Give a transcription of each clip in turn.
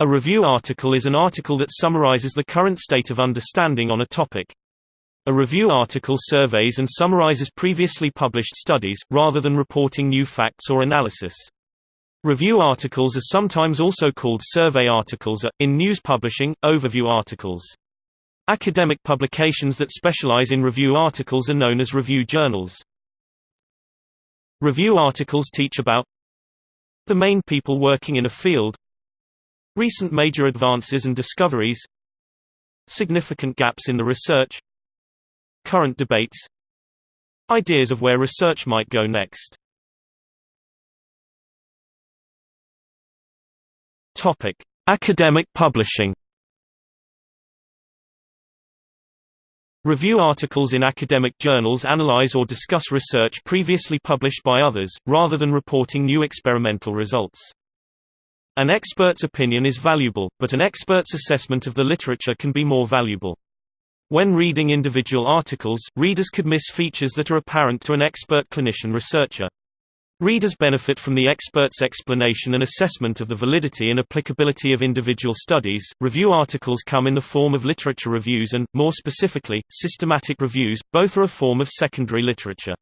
A review article is an article that summarizes the current state of understanding on a topic. A review article surveys and summarizes previously published studies, rather than reporting new facts or analysis. Review articles are sometimes also called survey articles or, in news publishing, overview articles. Academic publications that specialize in review articles are known as review journals. Review articles teach about the main people working in a field recent major advances and discoveries significant gaps in the research current debates ideas of where research might go next Academic publishing. Review articles in academic journals analyze or discuss research previously published by others, rather than reporting new experimental results. An expert's opinion is valuable, but an expert's assessment of the literature can be more valuable. When reading individual articles, readers could miss features that are apparent to an expert clinician researcher. Readers benefit from the expert's explanation and assessment of the validity and applicability of individual studies. Review articles come in the form of literature reviews and, more specifically, systematic reviews, both are a form of secondary literature.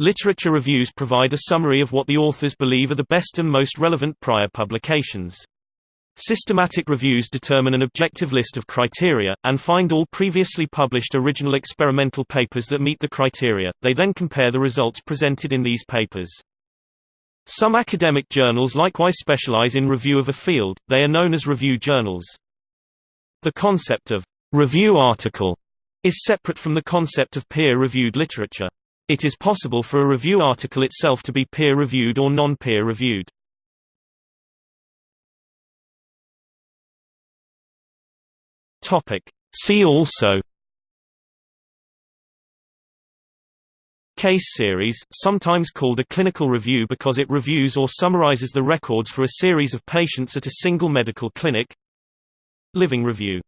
Literature reviews provide a summary of what the authors believe are the best and most relevant prior publications. Systematic reviews determine an objective list of criteria, and find all previously published original experimental papers that meet the criteria, they then compare the results presented in these papers. Some academic journals likewise specialize in review of a field, they are known as review journals. The concept of «review article» is separate from the concept of peer-reviewed literature. It is possible for a review article itself to be peer-reviewed or non-peer reviewed. See also. Case series, sometimes called a clinical review because it reviews or summarizes the records for a series of patients at a single medical clinic. Living review